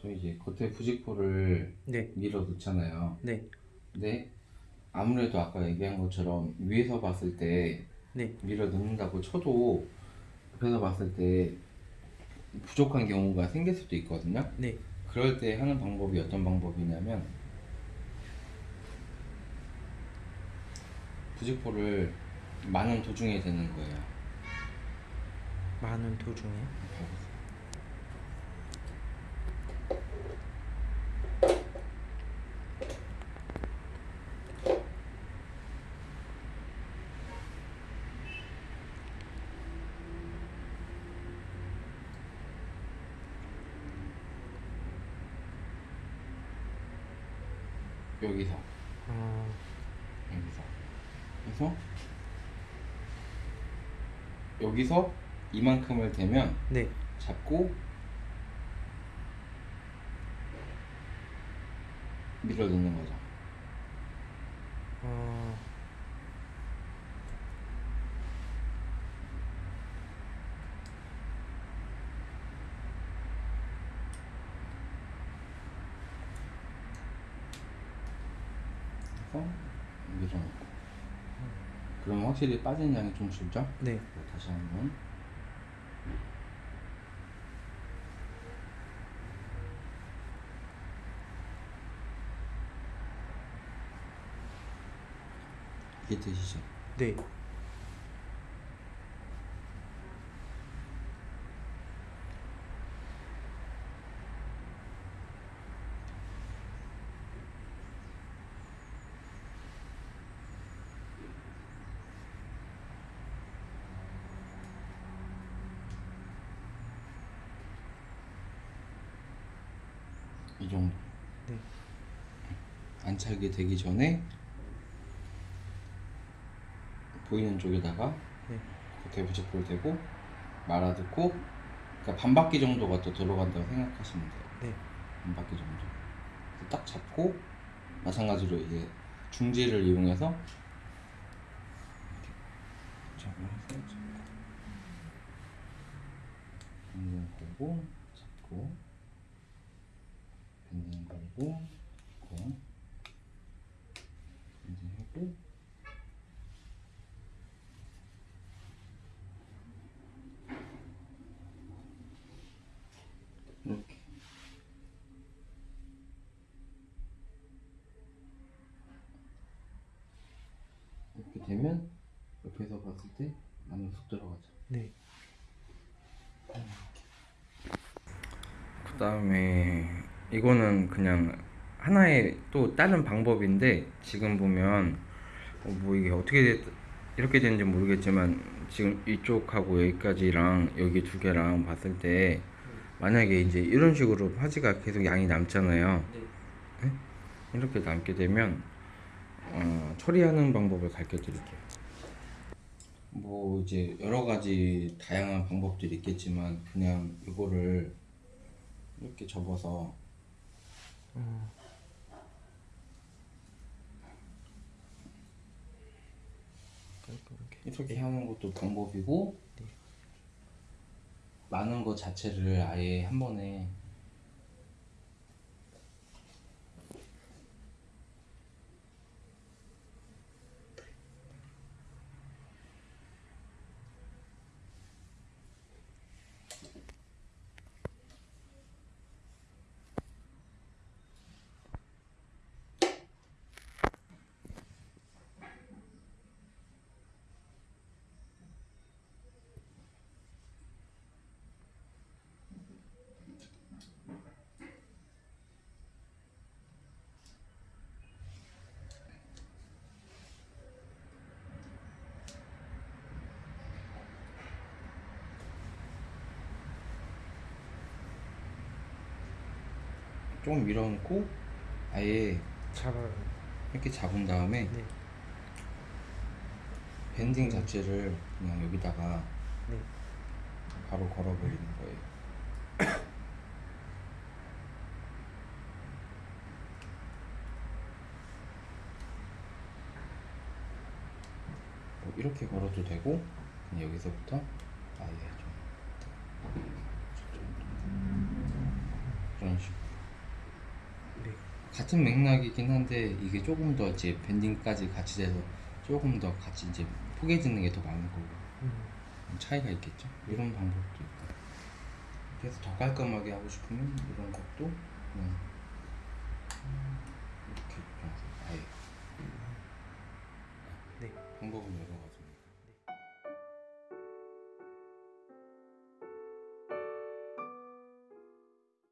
저 이제 겉에 부직포를 네, 밀어 놓잖아요. 네, 근데 아무래도 아까 얘기한 것처럼 위에서 봤을 때 네, 밀어 넣는다고 쳐도 옆에서 봤을 때 부족한 경우가 생길 수도 있거든요. 네. 그럴 때 하는 방법이 어떤 방법이냐면 부직포를 많은 도중에 대는 거예요. 많은 도중에. 여기서. 어, 여기서. 그래서 여기서 이만큼을 대면 네, 잡고 밀어 넣는 거죠. 어, 그래서 밀어 넣고 그럼 확실히 빠진 양이 좀 줄죠? 네, 다시 한번 이게 되시죠? 네. 이 정도 네. 안착이 되기 전에 보이는 쪽에다가 네. 겉에 부직포를 대고 말아듣고 그러니까 반 바퀴 정도가 또 들어간다고 생각하시면 돼요. 네. 반 바퀴 정도. 딱 잡고 마찬가지로 이제 중지를 이용해서 이렇게 잡아서 잡고 밴딩 걸고 잡고 밴딩 하고 이렇게 이렇게 되면 옆에서 봤을 때 안으로 쏙 들어가죠. 네. 그 다음에 이거는 그냥 하나의 또 다른 방법인데 지금 보면 어, 뭐 이게 어떻게 됐, 이렇게 되는지 모르겠지만 지금 이쪽하고 여기까지랑 여기 두 개랑 봤을 때 만약에 이제 이런 식으로 파지가 계속 양이 남잖아요. 네. 이렇게 남게 되면 어, 처리하는 방법을 가르쳐 드릴게요. 뭐 이제 여러 가지 다양한 방법들이 있겠지만 그냥 이거를 이렇게 접어서 어, 깔끔하게. 이렇게 하는 것도 방법이고 네. 많은 것 자체를 아예 한 번에 좀 밀어놓고 아예 잡아요. 이렇게 잡은 다음에 네. 밴딩 자체를 그냥 여기다가 네. 바로 걸어버리는 거예요. 뭐 이렇게 걸어도 되고 여기서부터 같은 맥락이긴 한데 이게 조금 더 이제 밴딩까지 같이 돼서 조금 더 같이 이제 포개지는 게 더 많은 거고 음. 차이가 있겠죠 이런 방법도 있고 그래서 더 깔끔하게 하고 싶으면 이런 것도 음. 이렇게 아예 음. 네. 방법은 이거